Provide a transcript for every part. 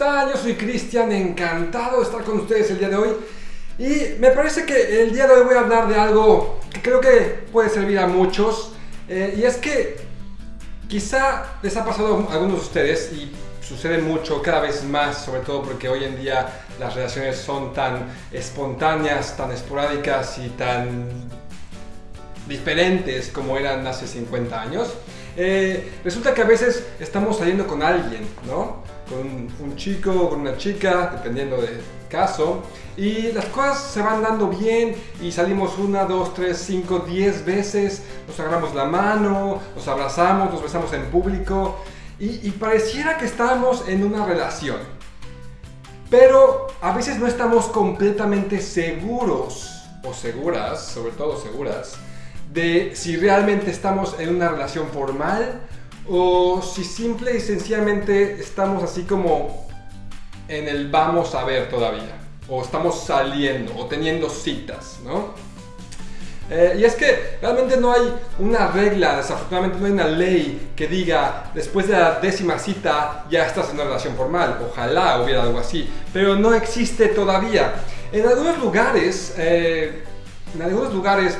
están? Yo soy Cristian, encantado de estar con ustedes el día de hoy. Y me parece que el día de hoy voy a hablar de algo que creo que puede servir a muchos. Eh, y es que quizá les ha pasado a algunos de ustedes y sucede mucho, cada vez más, sobre todo porque hoy en día las relaciones son tan espontáneas, tan esporádicas y tan diferentes como eran hace 50 años. Eh, resulta que a veces estamos saliendo con alguien, ¿no? Con un chico o con una chica, dependiendo del caso, y las cosas se van dando bien y salimos una, dos, tres, cinco, diez veces, nos agarramos la mano, nos abrazamos, nos besamos en público y, pareciera que estamos en una relación. Pero a veces no estamos completamente seguros o seguras, sobre todo seguras, de si realmente estamos en una relación formal o si simple y sencillamente estamos así como en el vamos a ver todavía, o estamos saliendo o teniendo citas, ¿no? Eh, y es que realmente no hay una regla, desafortunadamente no hay una ley que diga después de la décima cita ya estás en una relación formal. Ojalá hubiera algo así, pero no existe todavía. En algunos lugares, eh, en algunos lugares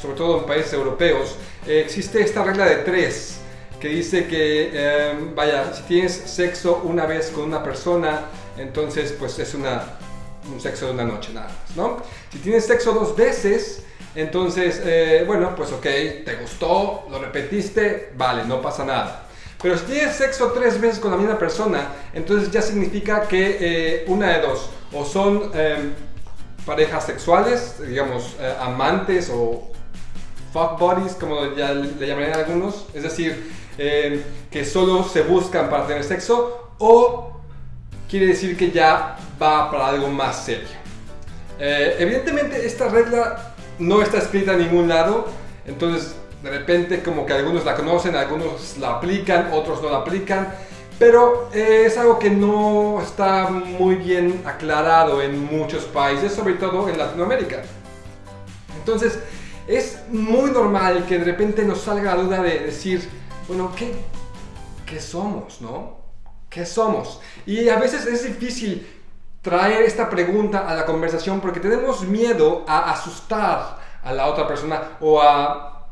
sobre todo en países europeos, eh, existe esta regla de tres que dice que, em, vaya, si tienes sexo una vez con una persona, entonces pues es una, un sexo de una noche nada más, ¿no? Si tienes sexo dos veces, entonces, eh, bueno, pues ok, te gustó, lo repetiste, vale, no pasa nada. Pero si tienes sexo tres veces con la misma persona, entonces ya significa que eh, una de dos, o son em, parejas sexuales, digamos, amantes o fuck buddies, como ya le llamarían algunos, es decir, eh, que solo se buscan para tener sexo, o quiere decir que ya va para algo más serio. Eh, evidentemente esta regla no está escrita en ningún lado, entonces de repente como que algunos la conocen, algunos la aplican, otros no la aplican, pero eh, es algo que no está muy bien aclarado en muchos países, sobre todo en Latinoamérica. Entonces, es muy normal que de repente nos salga la duda de decir, bueno, ¿qué, qué somos, no? ¿Qué somos? Y a veces es difícil traer esta pregunta a la conversación porque tenemos miedo a asustar a la otra persona o a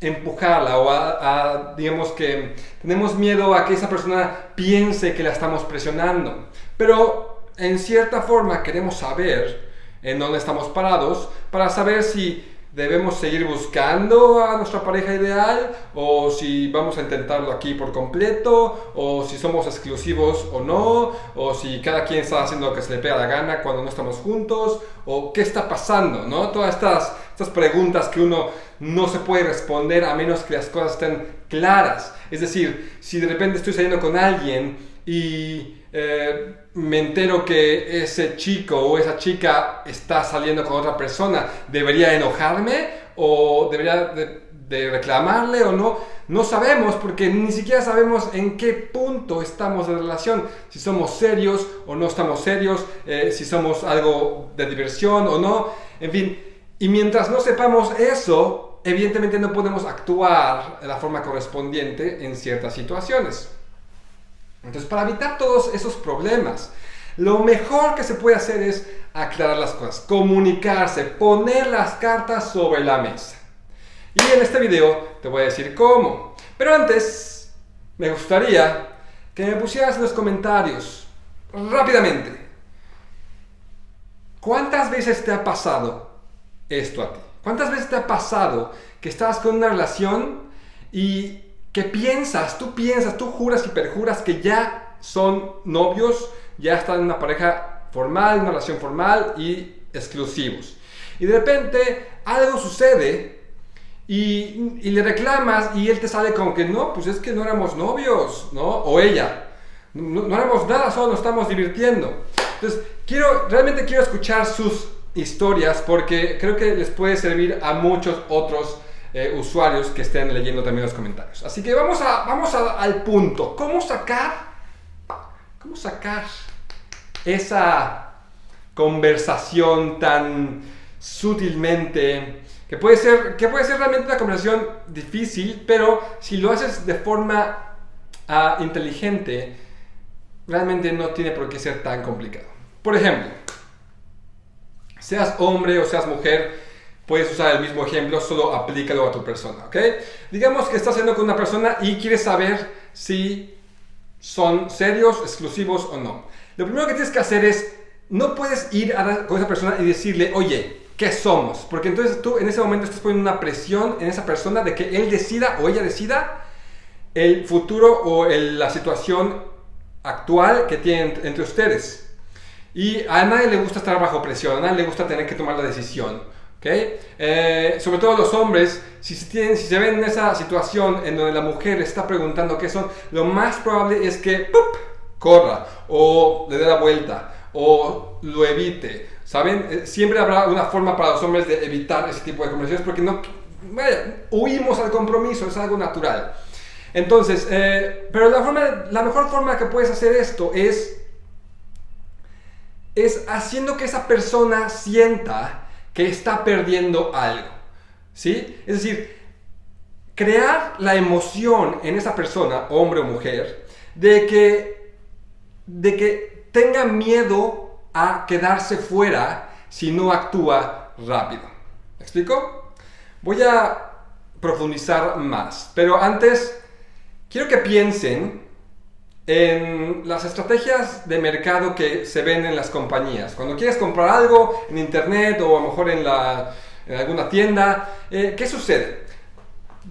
empujarla o a, digamos que tenemos miedo a que esa persona piense que la estamos presionando. Pero en cierta forma queremos saber en dónde estamos parados para saber si debemos seguir buscando a nuestra pareja ideal o si vamos a intentarlo aquí por completo o si somos exclusivos o no o si cada quien está haciendo lo que se le pega la gana cuando no estamos juntos o qué está pasando, ¿no? Todas estas, estas preguntas que uno no se puede responder a menos que las cosas estén claras. Es decir, si de repente estoy saliendo con alguien y eh, me entero que ese chico o esa chica está saliendo con otra persona, ¿debería enojarme o debería de, reclamarle o no? No sabemos porque ni siquiera sabemos en qué punto estamos de relación, si somos serios o no estamos serios, eh, si somos algo de diversión o no, en fin. Y mientras no sepamos eso, evidentemente no podemos actuar de la forma correspondiente en ciertas situaciones. Entonces, para evitar todos esos problemas, lo mejor que se puede hacer es aclarar las cosas, comunicarse, poner las cartas sobre la mesa. Y en este video te voy a decir cómo. Pero antes, me gustaría que me pusieras en los comentarios, rápidamente, ¿cuántas veces te ha pasado esto a ti? ¿Cuántas veces te ha pasado que estás con una relación y que piensas, tú piensas, tú juras y perjuras que ya son novios, ya están en una pareja formal, una relación formal y exclusivos. Y de repente algo sucede y, le reclamas y él te sale como que no, pues es que no éramos novios, ¿no? O ella, no, no éramos nada, solo nos estamos divirtiendo. Entonces, quiero, realmente quiero escuchar sus historias porque creo que les puede servir a muchos otros eh, usuarios que estén leyendo también los comentarios. Así que vamos, a, vamos al punto. ¿Cómo sacar, cómo sacar esa conversación tan sutilmente que puede ser, que puede ser realmente una conversación difícil, pero si lo haces de forma ah, inteligente, realmente no tiene por qué ser tan complicado. Por ejemplo, seas hombre o seas mujer, puedes usar el mismo ejemplo, solo aplícalo a tu persona, ¿ok? Digamos que estás haciendo con una persona y quieres saber si son serios, exclusivos o no. Lo primero que tienes que hacer es, no puedes ir a, con esa persona y decirle, oye, ¿qué somos? Porque entonces tú en ese momento estás poniendo una presión en esa persona de que él decida o ella decida el futuro o la situación actual que tienen entre ustedes. Y a nadie le gusta estar bajo presión, a nadie le gusta tener que tomar la decisión. ¿Okay? Eh, sobre todo los hombres, si se, ven en esa situación en donde la mujer está preguntando qué son, lo más probable es que corra o le dé la vuelta o lo evite. ¿Saben? Eh, siempre habrá una forma para los hombres de evitar ese tipo de conversaciones porque no, huimos al compromiso, es algo natural. Entonces, eh, pero la, forma, la mejor forma que puedes hacer esto es, es haciendo que esa persona sienta que está perdiendo algo. ¿Sí? Es decir, crear la emoción en esa persona, hombre o mujer, de que, de que tenga miedo a quedarse fuera si no actúa rápido. ¿Me explico? Voy a profundizar más, pero antes quiero que piensen en las estrategias de mercado que se ven en las compañías. Cuando quieres comprar algo en internet o a lo mejor en, alguna tienda, eh, ¿qué sucede?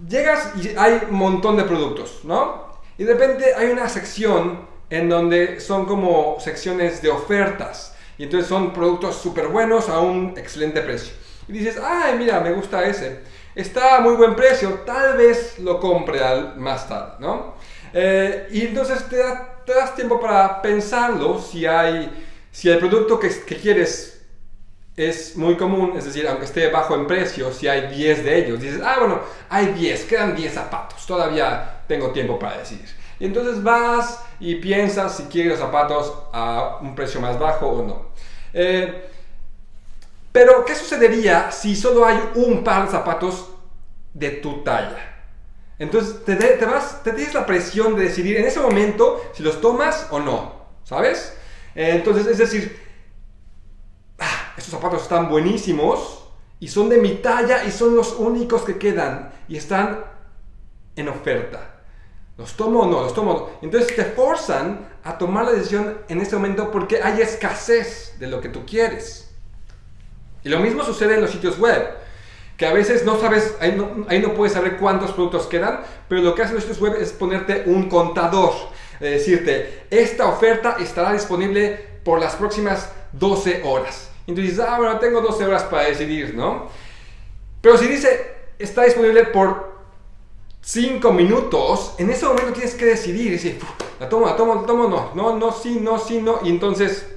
Llegas y hay un montón de productos, ¿no? Y de repente hay una sección en donde son como secciones de ofertas. Y entonces son productos súper buenos a un excelente precio. Y dices, ay, mira, me gusta ese está a muy buen precio, tal vez lo compre al, más tarde, ¿no? Eh, y entonces te, das tiempo para pensarlo si hay, si el producto que, que, quieres es muy común, es decir, aunque esté bajo en precio, si hay 10 de ellos, dices, ah, bueno, hay 10, quedan 10 zapatos, todavía tengo tiempo para decidir. Y entonces vas y piensas si quieres los zapatos a un precio más bajo o no. Eh, pero, ¿qué sucedería si solo hay un par de zapatos de tu talla? Entonces, te, te, vas, te tienes la presión de decidir en ese momento si los tomas o no, ¿sabes? Entonces, es decir, ah, estos zapatos están buenísimos y son de mi talla y son los únicos que quedan y están en oferta. ¿Los tomo o no? ¿Los tomo o no? Entonces te forzan a tomar la decisión en ese momento porque hay escasez de lo que tú quieres. Y lo mismo sucede en los sitios web, que a veces no sabes, ahí no, puedes saber cuántos productos quedan, pero lo que hacen los web es ponerte un contador, decirte, esta oferta estará disponible por las próximas 12 horas. Tú dices, ah, bueno, tengo 12 horas para decidir, ¿no? Pero si dice, está disponible por 5 minutos, en ese momento tienes que decidir, decir, la tomo, la tomo, la tomo, no, no, no, sí, no, sí, no, y entonces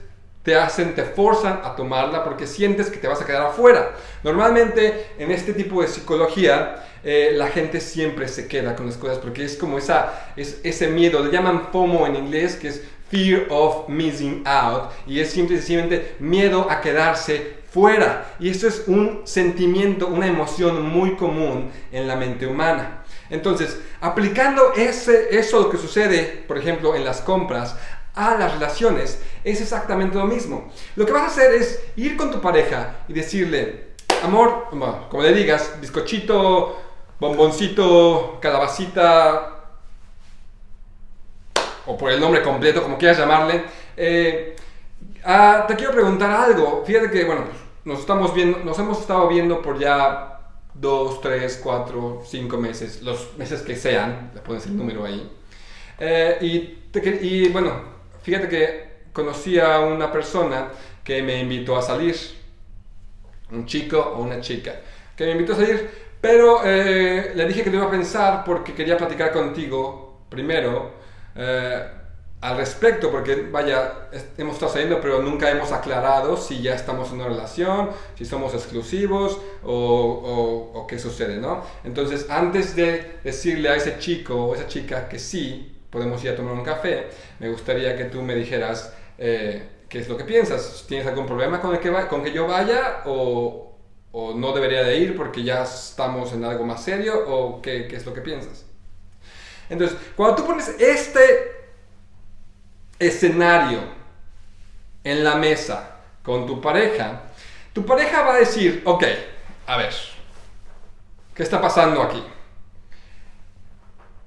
te hacen, te forzan a tomarla porque sientes que te vas a quedar afuera. Normalmente en este tipo de psicología eh, la gente siempre se queda con las cosas porque es como esa, es, ese miedo, le llaman FOMO en inglés, que es Fear of Missing Out, y es simplemente miedo a quedarse fuera. Y esto es un sentimiento, una emoción muy común en la mente humana. Entonces, aplicando ese, eso que sucede, por ejemplo, en las compras, a las relaciones, es exactamente lo mismo. Lo que vas a hacer es ir con tu pareja y decirle, amor, como le digas, bizcochito, bomboncito, calabacita, o por el nombre completo, como quieras llamarle, eh, ah, te quiero preguntar algo. Fíjate que, bueno, nos estamos viendo, nos hemos estado viendo por ya dos, tres, cuatro, cinco meses, los meses que sean, le pones el número ahí. Eh, y, y bueno, Fíjate que conocí a una persona que me invitó a salir, un chico o una chica, que me invitó a salir, pero eh, le dije que lo iba a pensar porque quería platicar contigo primero eh, al respecto, porque vaya, hemos estado saliendo, pero nunca hemos aclarado si ya estamos en una relación, si somos exclusivos o, o qué sucede, ¿no? Entonces, antes de decirle a ese chico o esa chica que sí, podemos ir a tomar un café, me gustaría que tú me dijeras eh, qué es lo que piensas. ¿Tienes algún problema con, el que, con que yo vaya o, no debería de ir porque ya estamos en algo más serio o qué, qué es lo que piensas? Entonces, cuando tú pones este, escenario en la mesa con tu pareja, tu pareja va a decir, ok, a ver, ¿qué está pasando aquí?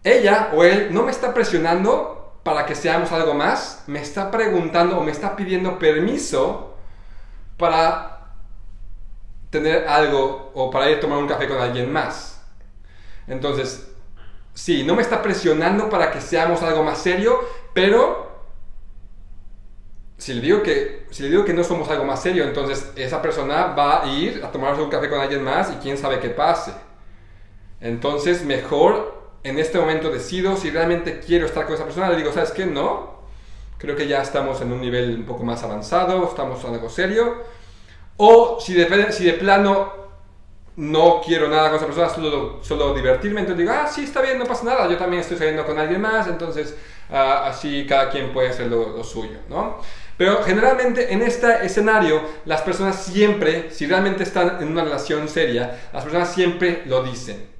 Ella o él no me está presionando para que seamos algo más, me está preguntando o me está pidiendo permiso para tener algo o para ir a tomar un café con alguien más. Entonces, sí, no me está presionando para que seamos algo más serio, pero si le digo que, si le digo que no somos algo más serio, entonces esa persona va a ir a tomarse un café con alguien más y quién sabe qué pase. Entonces, mejor en este momento decido si realmente quiero estar con esa persona. Le digo, ¿sabes qué? No. Creo que ya estamos en un nivel un poco más avanzado, estamos en algo serio. O si de, plano no quiero nada con esa persona, solo, solo divertirme, entonces digo, ah, sí, está bien, no pasa nada, yo también estoy saliendo con alguien más, entonces ah, así cada quien puede hacer lo, lo suyo, ¿no? Pero generalmente en este escenario las personas siempre, si realmente están en una relación seria, las personas siempre lo dicen.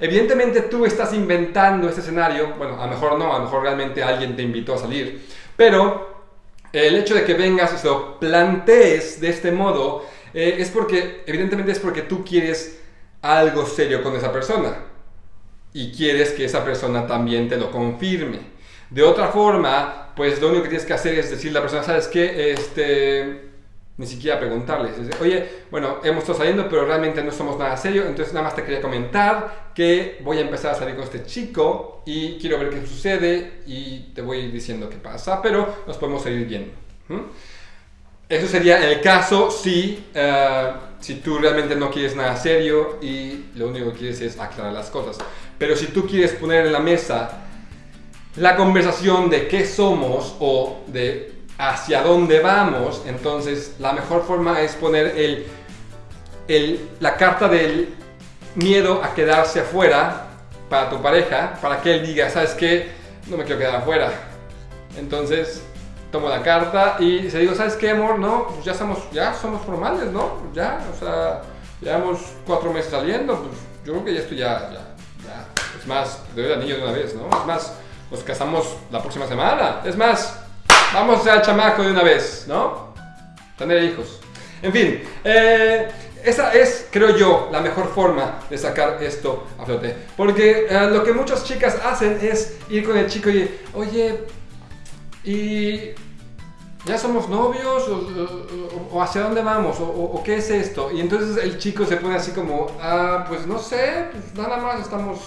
Evidentemente tú estás inventando este escenario, bueno, a lo mejor no, a lo mejor realmente alguien te invitó a salir, pero el hecho de que vengas y lo plantees de este modo eh, es porque, evidentemente es porque tú quieres algo serio con esa persona y quieres que esa persona también te lo confirme. De otra forma, pues lo único que tienes que hacer es decirle a la persona, ¿sabes qué? Este, ni siquiera preguntarles. Oye, bueno, hemos estado saliendo, pero realmente no somos nada serio, entonces nada más te quería comentar que voy a empezar a salir con este chico y quiero ver qué sucede y te voy diciendo qué pasa, pero nos podemos seguir viendo. Eso sería el caso si, eh, si tú realmente no quieres nada serio y lo único que quieres es aclarar las cosas. Pero si tú quieres poner en la mesa la conversación de qué somos o de hacia dónde vamos, entonces la mejor forma es poner el, el, la carta del miedo a quedarse afuera para tu pareja, para que él diga, ¿sabes qué? No me quiero quedar afuera. Entonces tomo la carta y se digo, ¿sabes qué, amor? No, pues ya somos, ya somos formales, ¿no? Ya, o sea, llevamos cuatro meses saliendo, pues yo creo que ya estoy ya, ya, ya. Es más, te doy el anillo de una vez, ¿no? Es más, nos casamos la próxima semana. Es más, vamos al chamaco de una vez, ¿no? Tener hijos. En fin, eh, esa es, creo yo, la mejor forma de sacar esto a flote. Porque eh, lo que muchas chicas hacen es ir con el chico y, oye, y ya somos novios o, hacia dónde vamos o, qué es esto y entonces el chico se pone así como ah pues no sé pues nada más estamos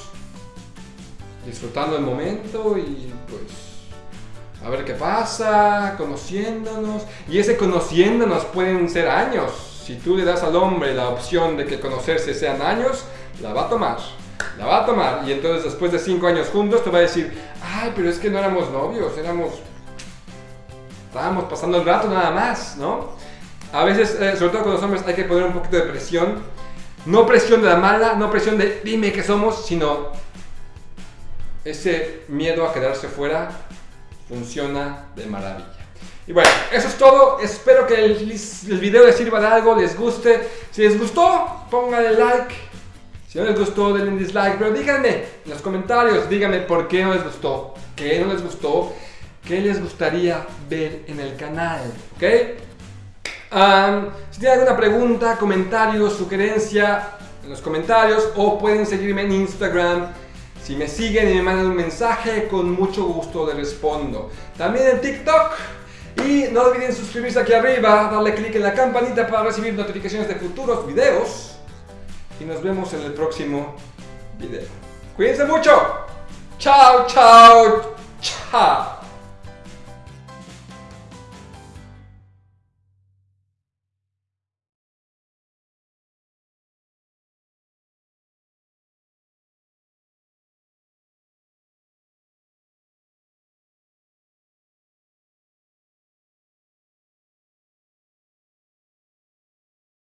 disfrutando el momento y pues a ver qué pasa, conociéndonos. Y ese conociéndonos pueden ser años. Si tú le das al hombre la opción de que conocerse sean años, la va a tomar. La va a tomar. Y entonces después de cinco años juntos te va a decir, ay, pero es que no éramos novios, éramos... Estábamos pasando el rato nada más, ¿no? A veces, eh, sobre todo con los hombres, hay que poner un poquito de presión. No presión de la mala, no presión de dime que somos, sino ese miedo a quedarse fuera funciona de maravilla. Y bueno, eso es todo. Espero que el, video les sirva de algo, les guste. Si les gustó, pónganle like. Si no les gustó, denle dislike. Pero díganme en los comentarios, díganme por qué no les gustó, qué no les gustó, qué les gustaría ver en el canal. ¿Ok? si tienen alguna pregunta, comentario, sugerencia, en los comentarios o pueden seguirme en Instagram si me siguen y me mandan un mensaje, con mucho gusto les respondo. También en TikTok. Y no olviden suscribirse aquí arriba, darle clic en la campanita para recibir notificaciones de futuros videos. Y nos vemos en el próximo video. Cuídense mucho. Chao, chao, chao.